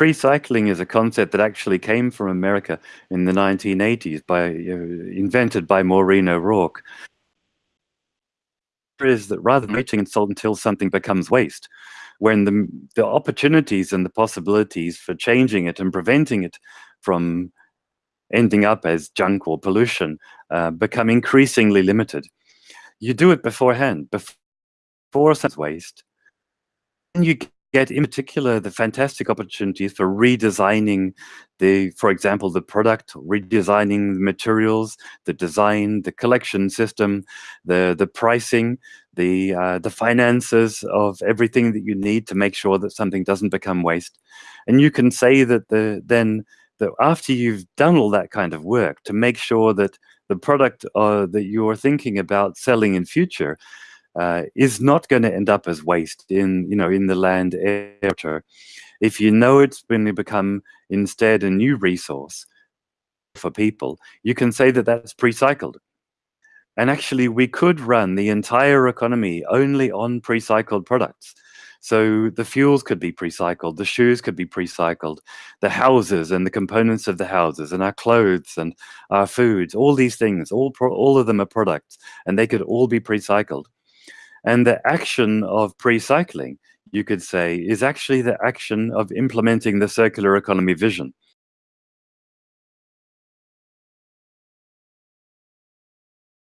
Pre-cycling is a concept that actually came from America in the 1980s by uh, invented by Maureen O'Rourke. Is that rather than waiting until something becomes waste, when the the opportunities and the possibilities for changing it and preventing it from ending up as junk or pollution uh, become increasingly limited. You do it beforehand, before some waste, and you get in particular the fantastic opportunities for redesigning the, for example, the product, redesigning the materials, the design, the collection system, the the pricing, the uh, the finances of everything that you need to make sure that something doesn't become waste. And you can say that the then that after you've done all that kind of work to make sure that the product uh, that you're thinking about selling in future uh, is not going to end up as waste in you know in the land area. If you know it's going to become instead a new resource for people, you can say that that's pre-cycled. And actually, we could run the entire economy only on pre-cycled products. So the fuels could be pre-cycled, the shoes could be pre-cycled, the houses and the components of the houses and our clothes and our foods, all these things, all, all of them are products and they could all be pre-cycled. And the action of pre-cycling, you could say, is actually the action of implementing the circular economy vision.